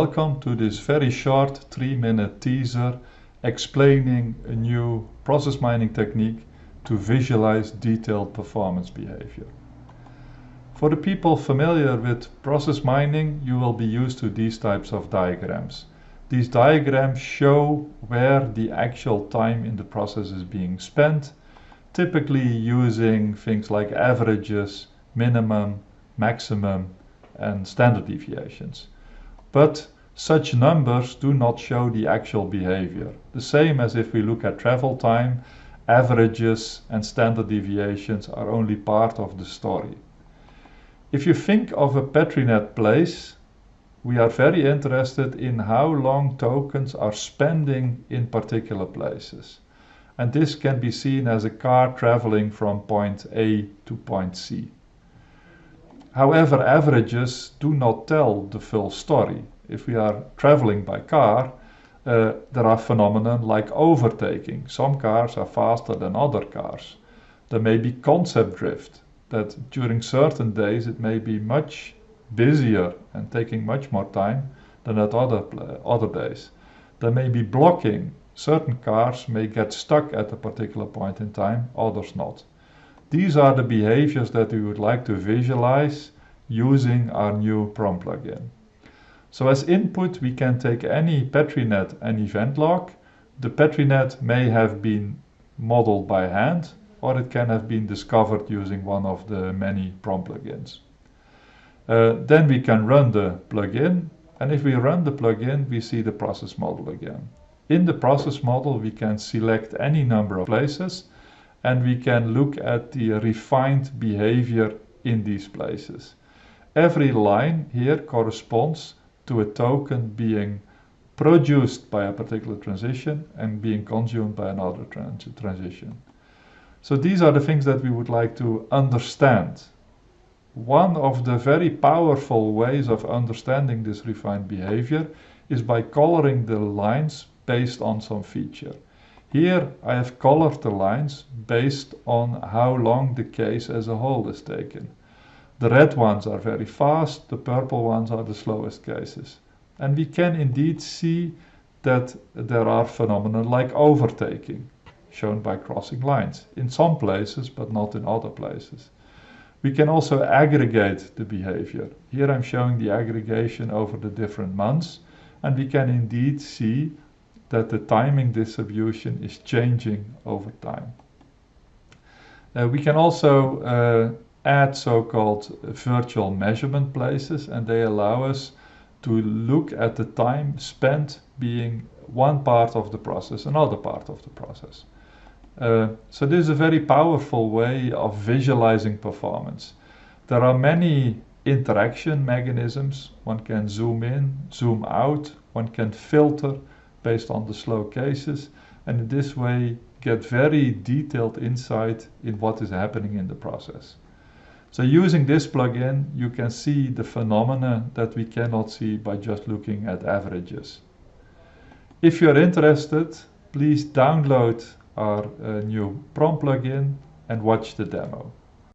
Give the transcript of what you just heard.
Welcome to this very short 3 minute teaser explaining a new process mining technique to visualize detailed performance behavior. For the people familiar with process mining, you will be used to these types of diagrams. These diagrams show where the actual time in the process is being spent, typically using things like averages, minimum, maximum, and standard deviations. But such numbers do not show the actual behavior. The same as if we look at travel time, averages and standard deviations are only part of the story. If you think of a PetriNet place, we are very interested in how long tokens are spending in particular places. And this can be seen as a car traveling from point A to point C. However, averages do not tell the full story. If we are traveling by car, uh, there are phenomena like overtaking. Some cars are faster than other cars. There may be concept drift, that during certain days it may be much busier and taking much more time than at other, other days. There may be blocking. Certain cars may get stuck at a particular point in time, others not. These are the behaviors that we would like to visualize using our new PROM plugin. So as input, we can take any PetriNet and event log. The PetriNet may have been modeled by hand, or it can have been discovered using one of the many PROM plugins. Uh, then we can run the plugin, and if we run the plugin, we see the process model again. In the process model, we can select any number of places and we can look at the refined behavior in these places. Every line here corresponds to a token being produced by a particular transition and being consumed by another trans transition. So these are the things that we would like to understand. One of the very powerful ways of understanding this refined behavior is by coloring the lines based on some feature. Here I have colored the lines based on how long the case as a whole is taken. The red ones are very fast, the purple ones are the slowest cases. And we can indeed see that there are phenomena like overtaking, shown by crossing lines, in some places but not in other places. We can also aggregate the behavior. Here I'm showing the aggregation over the different months, and we can indeed see that the timing distribution is changing over time. Uh, we can also uh, add so-called virtual measurement places and they allow us to look at the time spent being one part of the process, another part of the process. Uh, so this is a very powerful way of visualizing performance. There are many interaction mechanisms. One can zoom in, zoom out, one can filter, based on the slow cases and in this way get very detailed insight in what is happening in the process. So using this plugin you can see the phenomena that we cannot see by just looking at averages. If you're interested please download our uh, new PROM plugin and watch the demo.